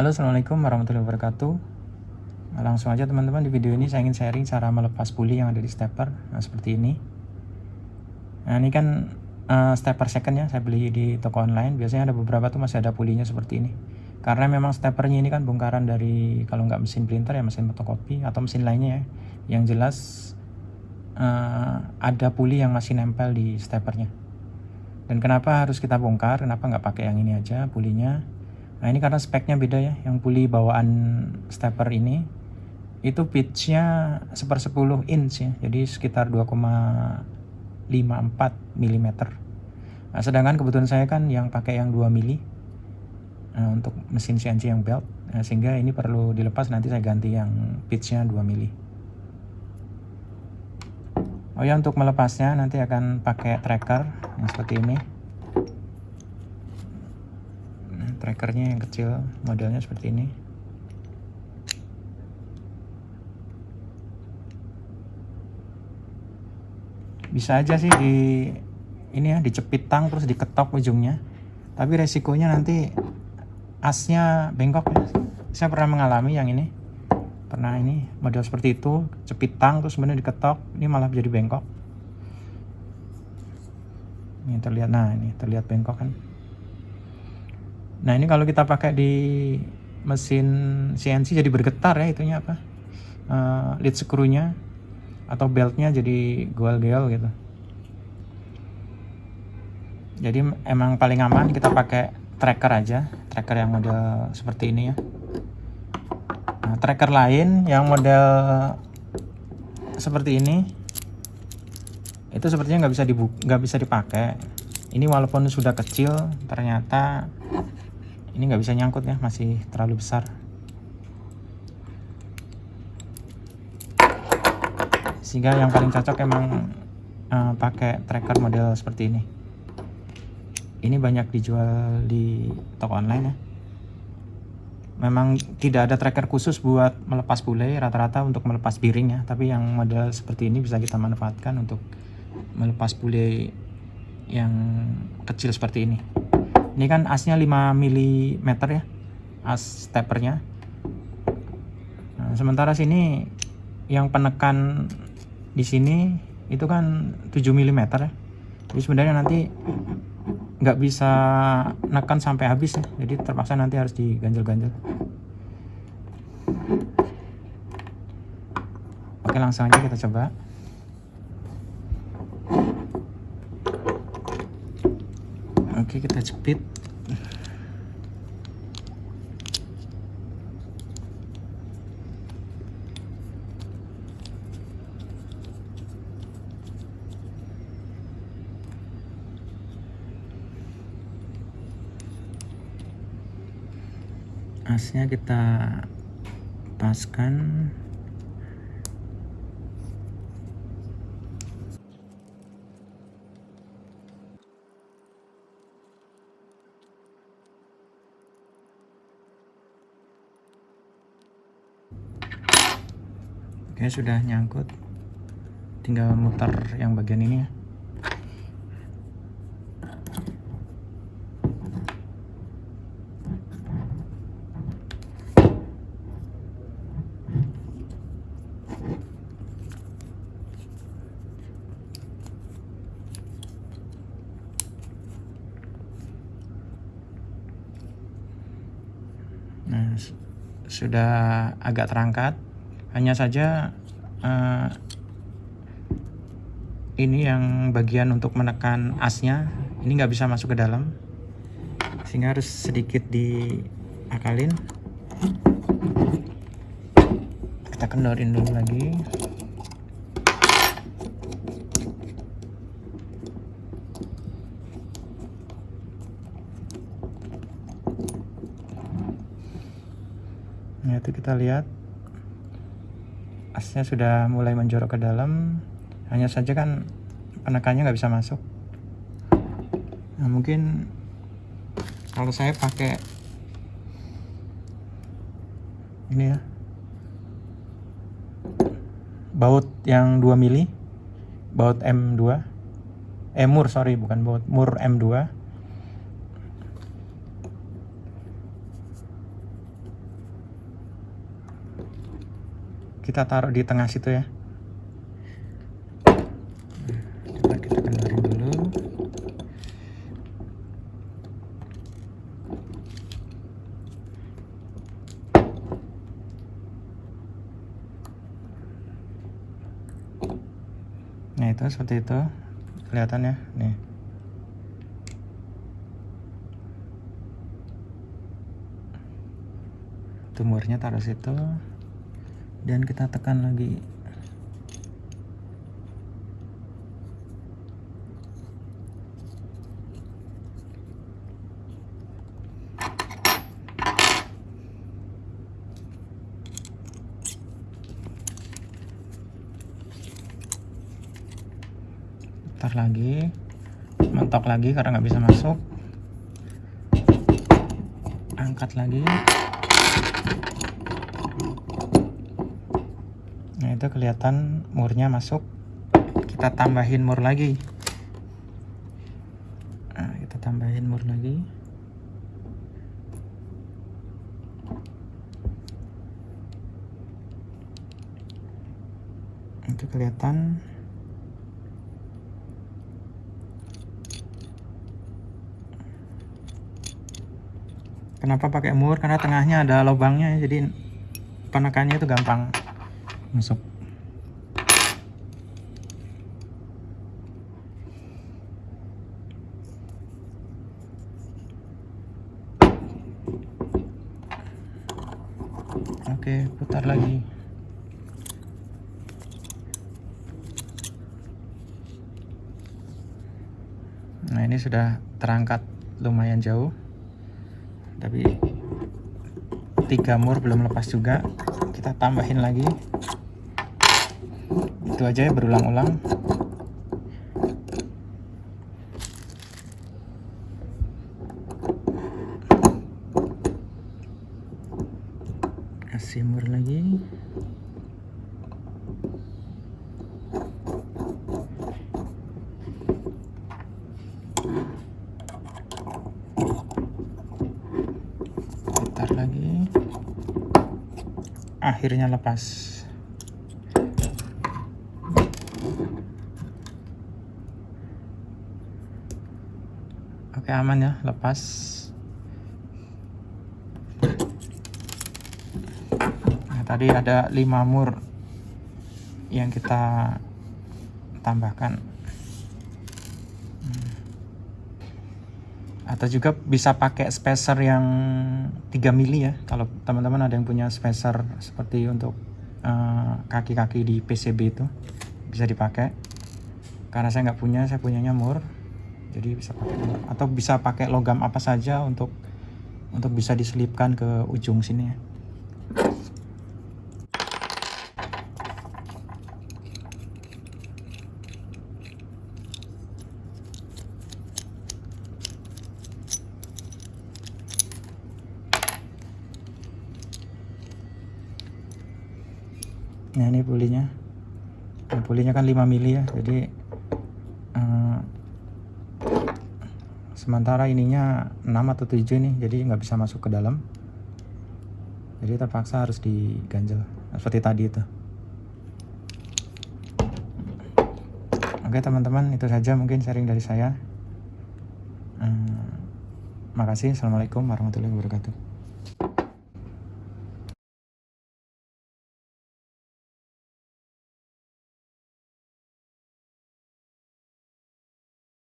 Halo assalamualaikum warahmatullahi wabarakatuh. Langsung aja teman-teman di video ini saya ingin sharing cara melepas puli yang ada di stepper Nah seperti ini. Nah ini kan uh, stepper second ya saya beli di toko online. Biasanya ada beberapa tuh masih ada pulinya seperti ini. Karena memang steppernya ini kan bongkaran dari Kalau nggak mesin printer ya mesin fotokopi Atau mesin lainnya ya. Yang jelas uh, ada puli yang masih nempel di steppernya. Dan kenapa harus kita bongkar? Kenapa nggak pakai yang ini aja pulinya nah ini karena speknya beda ya yang puli bawaan stepper ini. Itu pitchnya sepersepuluh inch ya jadi sekitar 2,54 mm nah, sedangkan kebetulan saya kan yang pakai yang 2 mm nah, untuk mesin CNC yang belt. Nah, sehingga ini perlu dilepas nanti saya ganti yang pitchnya 2 mm Oh ya untuk melepasnya nanti akan pakai tracker yang seperti ini. Nah, trackernya yang kecil, modelnya seperti ini. Bisa aja sih di ini ya dicepit tang terus diketok ujungnya. Tapi resikonya nanti asnya bengkok ya. Saya pernah mengalami yang ini pernah ini model seperti itu cepitang terus kemudian diketok ini malah jadi bengkok ini terlihat nah ini terlihat bengkok kan nah ini kalau kita pakai di mesin CNC jadi bergetar ya itunya apa? Uh, lead screw-nya atau beltnya jadi goel-goel gitu. Jadi emang paling aman kita pakai tracker aja tracker yang model seperti ini ya. Nah, tracker lain yang model seperti ini itu sepertinya nggak bisa nggak bisa dipakai. Ini walaupun sudah kecil, ternyata ini nggak bisa nyangkut ya, masih terlalu besar. Sehingga yang paling cocok emang uh, pakai tracker model seperti ini. Ini banyak dijual di toko online ya memang tidak ada tracker khusus buat melepas bule rata-rata untuk melepas biring ya tapi yang model seperti ini bisa kita manfaatkan untuk melepas bule yang kecil seperti ini ini kan asnya 5 mm ya as steppernya nah, sementara sini yang penekan di sini itu kan 7 mm ya. Jadi sebenarnya nanti nggak bisa nekan sampai habis ya. Jadi terpaksa nanti harus diganjel-ganjel. Oke langsung aja kita coba oke kita jepit. Asnya kita paskan Oke sudah nyangkut tinggal muter yang bagian ini ya Nah, sudah agak terangkat. Hanya saja uh, ini yang bagian untuk menekan asnya ini nggak bisa masuk ke dalam, sehingga harus sedikit diakalin. Kita kendorin dulu lagi. Nah itu kita lihat asnya sudah mulai menjorok ke dalam. Hanya saja kan penekannya nggak bisa masuk. Nah mungkin kalau saya pakai ini ya. Baut yang 2 mili baut M2 eh mur sorry bukan baut mur M2 kita taruh di tengah situ ya. Coba kita kendorin dulu. Nah itu seperti itu. Kelihatan ya? Nih. Tumornya taruh situ dan kita tekan lagi. Putar lagi. Mentok lagi karena nggak bisa masuk. Angkat lagi itu kelihatan murnya masuk kita tambahin mur lagi nah, kita tambahin mur lagi itu kelihatan Kenapa pakai mur? Karena tengahnya ada lubangnya jadi penekannya itu gampang masuk. Oke, putar lagi. Nah, ini sudah terangkat lumayan jauh. Tapi tiga mur belum lepas juga. Kita tambahin lagi. Itu aja ya berulang-ulang kasih mur lagi lagi. Akhirnya lepas. Oke aman ya lepas nah, tadi ada 5 mur yang kita tambahkan. Atau juga bisa pakai spacer yang 3 mili ya kalau teman-teman ada yang punya spacer seperti untuk eh, kaki-kaki uh, di PCB itu bisa dipakai. Karena saya nggak punya saya punyanya mur jadi bisa pakai mur. Atau bisa pakai logam apa saja untuk untuk bisa diselipkan ke ujung sini ya nah ini pulinya. Nah, pulinya kan 5 mili ya jadi uh, sementara ininya 6 atau 7 nih jadi nggak bisa masuk ke dalam. Jadi terpaksa harus diganjel seperti tadi itu. Oke teman-teman itu saja mungkin sharing dari saya. Uh, makasih. Assalamualaikum warahmatullahi wabarakatuh